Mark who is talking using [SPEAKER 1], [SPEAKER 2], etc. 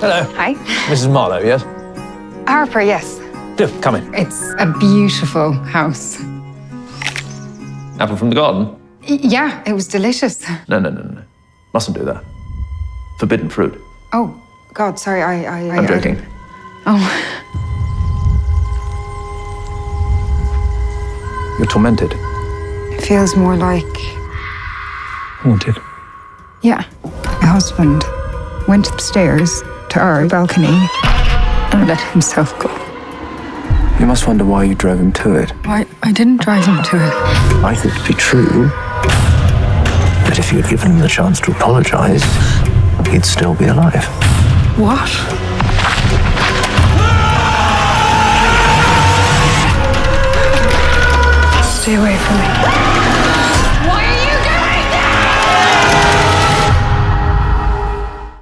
[SPEAKER 1] Hello.
[SPEAKER 2] Hi.
[SPEAKER 1] Mrs. Marlowe, yes?
[SPEAKER 2] Harper, yes.
[SPEAKER 1] Do, come in.
[SPEAKER 2] It's a beautiful house.
[SPEAKER 1] Apple from the garden?
[SPEAKER 2] Yeah, it was delicious.
[SPEAKER 1] No, no, no, no. Mustn't do that. Forbidden fruit.
[SPEAKER 2] Oh, God, sorry, I. I
[SPEAKER 1] I'm
[SPEAKER 2] I-
[SPEAKER 1] joking.
[SPEAKER 2] Oh,
[SPEAKER 1] You're tormented.
[SPEAKER 2] it feels more like.
[SPEAKER 1] Haunted.
[SPEAKER 2] Yeah. My husband went upstairs to our balcony and let himself go.
[SPEAKER 3] You must wonder why you drove him to it.
[SPEAKER 2] I, I didn't drive him to it.
[SPEAKER 3] I think to be true that if you had given him the chance to apologize, he'd still be alive.
[SPEAKER 2] What? Stay away from me.